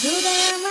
Do them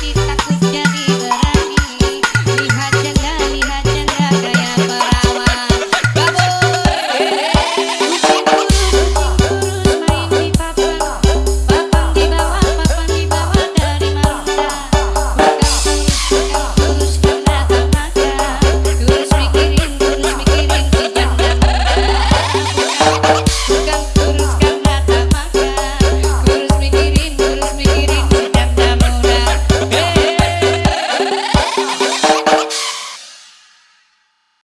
Thank you.